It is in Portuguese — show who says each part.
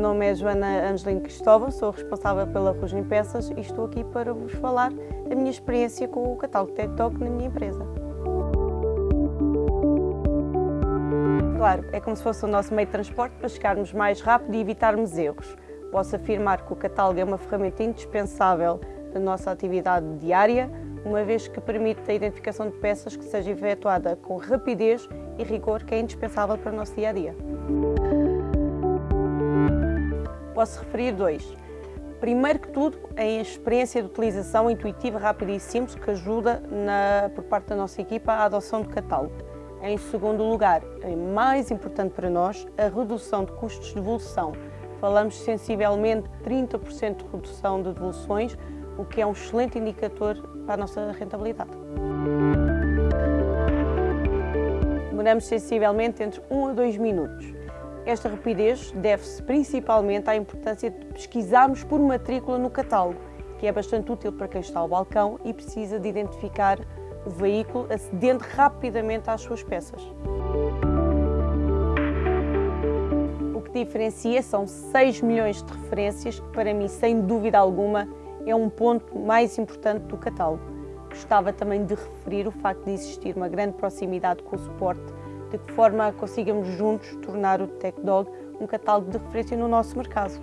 Speaker 1: nome é Joana Angelino Cristóvão, sou responsável pela Rugem Peças e estou aqui para vos falar da minha experiência com o catálogo TechDog na minha empresa. Claro, é como se fosse o nosso meio de transporte para chegarmos mais rápido e evitarmos erros. Posso afirmar que o catálogo é uma ferramenta indispensável da nossa atividade diária, uma vez que permite a identificação de peças que seja efetuada com rapidez e rigor que é indispensável para o nosso dia a dia posso referir dois. Primeiro que tudo, a experiência de utilização intuitiva, rápida e simples que ajuda na, por parte da nossa equipa à adoção do catálogo. Em segundo lugar, e mais importante para nós, a redução de custos de devolução. Falamos sensivelmente 30% de redução de devoluções, o que é um excelente indicador para a nossa rentabilidade. Demoramos sensivelmente entre 1 a 2 minutos. Esta rapidez deve-se principalmente à importância de pesquisarmos por matrícula no catálogo, que é bastante útil para quem está ao balcão e precisa de identificar o veículo acedendo rapidamente às suas peças. O que diferencia são 6 milhões de referências, que para mim, sem dúvida alguma, é um ponto mais importante do catálogo. Gostava também de referir o facto de existir uma grande proximidade com o suporte de que forma consigamos juntos tornar o TechDog um catálogo de referência no nosso mercado.